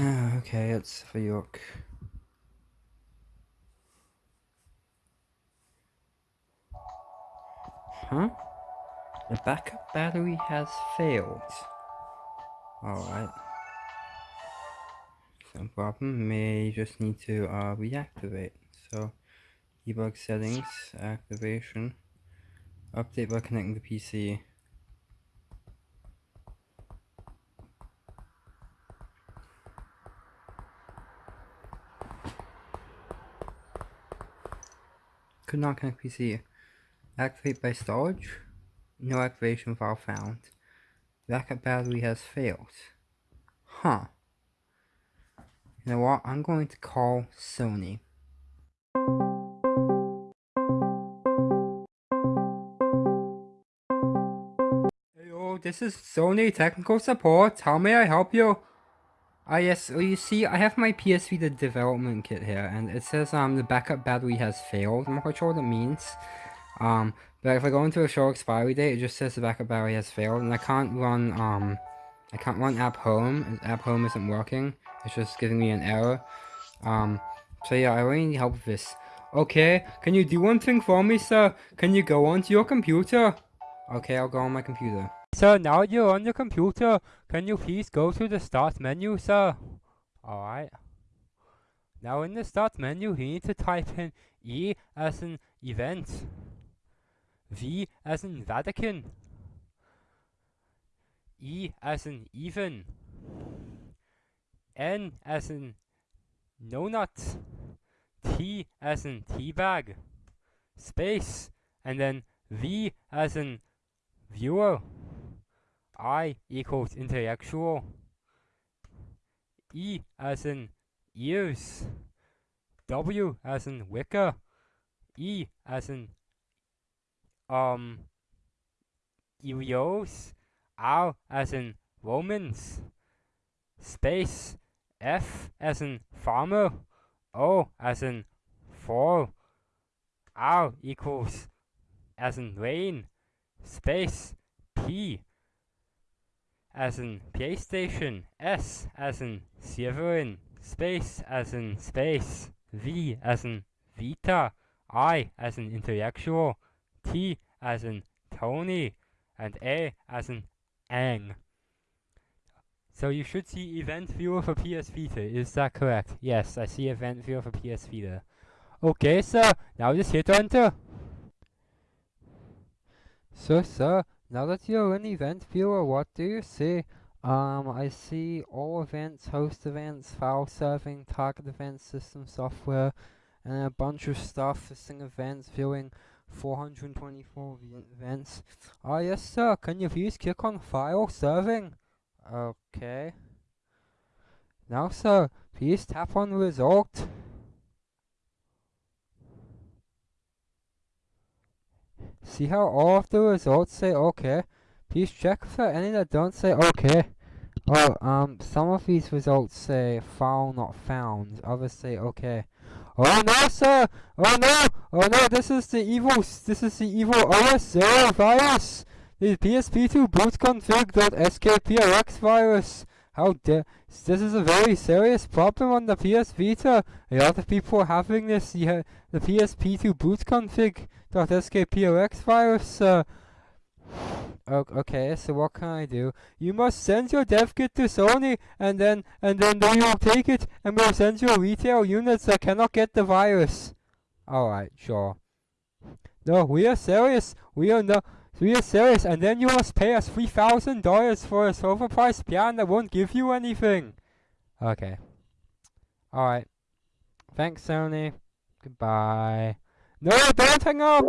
okay, it's for York. Huh? The backup battery has failed. Alright. No problem, may just need to uh, reactivate. So, debug settings, activation, update by connecting the PC. Could not connect PC. Activate by storage. No activation file found. Backup battery has failed. Huh. You know what? I'm going to call Sony. This is Sony Technical Support. How may I help you? Ah yes, well you see, I have my PS Vita development kit here, and it says um the backup battery has failed. I'm not quite sure what it means. Um, but if I go into a show expiry date, it just says the backup battery has failed, and I can't run um, I can't run app home. App home isn't working. It's just giving me an error. Um, so yeah, I really need help with this. Okay, can you do one thing for me, sir? Can you go onto your computer? Okay, I'll go on my computer. Sir, now you're on your computer, can you please go to the start menu, sir? Alright. Now in the start menu, you need to type in E as in event, V as in Vatican, E as in even, N as in no nut, T as in teabag, space, and then V as in viewer. I equals intellectual. E as in ears. W as in wicker. E as in um Eos. R as in Romans. Space. F as in farmer. O as in fall. R equals as in rain. Space. P as in PlayStation, S as in Severin, space as in space, V as in Vita, I as in intellectual, T as in Tony, and A as in Ang. So you should see event viewer for PS Vita, is that correct? Yes, I see event viewer for PS Vita. Okay, sir, now just hit enter. So, sir, now that you're in Event Viewer, what do you see? Um, I see all events, host events, file serving, target events, system software, and a bunch of stuff, listing events, viewing 424 events. Ah, yes sir, can you please click on file serving? Okay. Now sir, please tap on result. See how all of the results say okay? Please check for any that don't say okay. Oh, um, some of these results say file not found. Others say okay. Oh no, sir! Oh no! Oh no, this is the evil, this is the evil OS zero virus! The PSP2 boot bootconfig.skprx virus! How dare, this is a very serious problem on the PS Vita. A lot of people are having this, the, the PSP2 boot bootconfig.skprx virus, uh, Okay, so what can I do? You must send your dev kit to Sony, and then and then they will take it and will send you retail units that cannot get the virus. Alright, sure. No, we are serious. We are no Three you're serious, and then you must pay us $3,000 for a silver price piano that won't give you anything. Okay. Alright. Thanks, Sony. Goodbye. No, don't hang up!